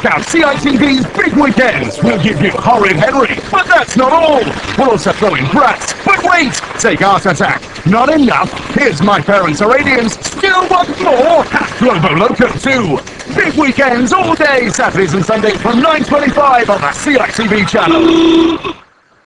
Check out CITV's Big Weekends. We'll give you Horrid Henry, but that's not all. We'll also throw in Bratz. But wait, take Art Attack. Not enough. Here's My Parents Are Aliens. Still want more? Globo Loco 2. Big Weekends all day, Saturdays and Sundays from 9.25 on the CITV channel.